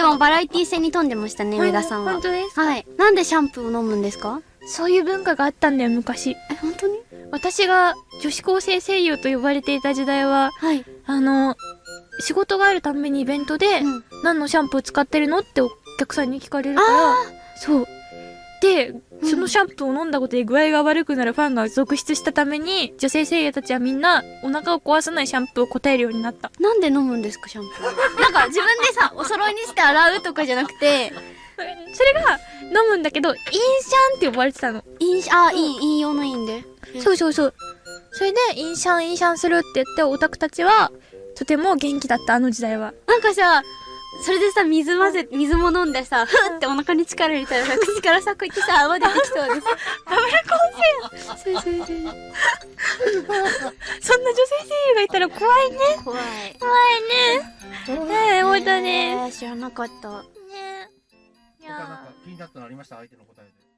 でもバラエティ戦に富んでましたね、上田さんは本。当ですはい。なんでシャンプーを飲むんですか？そういう文化があったんだよ昔え、本当に？私が女子高生声優と呼ばれていた時代ははい。あの仕事があるたんびにイベントで、うん。何のシャンプー使ってるの？ってお客さんに聞かれるからそうでそのシャンプーを飲んだことで具合が悪くなるファンが続出したために女性声優たちはみんなお腹を壊さないシャンプーを答えるようになった。なんで飲むんですか、シャンプー？なんか自分でさ、お揃いにして洗うとかじゃなくて、それが飲むんだけどインシャンって呼ばれてたの。飲酒、あ、いい、飲用のいいんで。そうそうそう。それでインシャンインシャンするって言ってオタクたちはとても元気だったあの時代は。なんかさ、それでさ、水混ぜ、水も飲んでさ、ふってお腹に力入れたらさ、口からさ、こうやってさ、泡出てきそうです。バブル構成そうそうそうそんな女性声優がいたら怖いね。怖い。怖いね。ね。え本当ねえー知らなかった。ねい他なんやか気になったのありました？相手の答えで。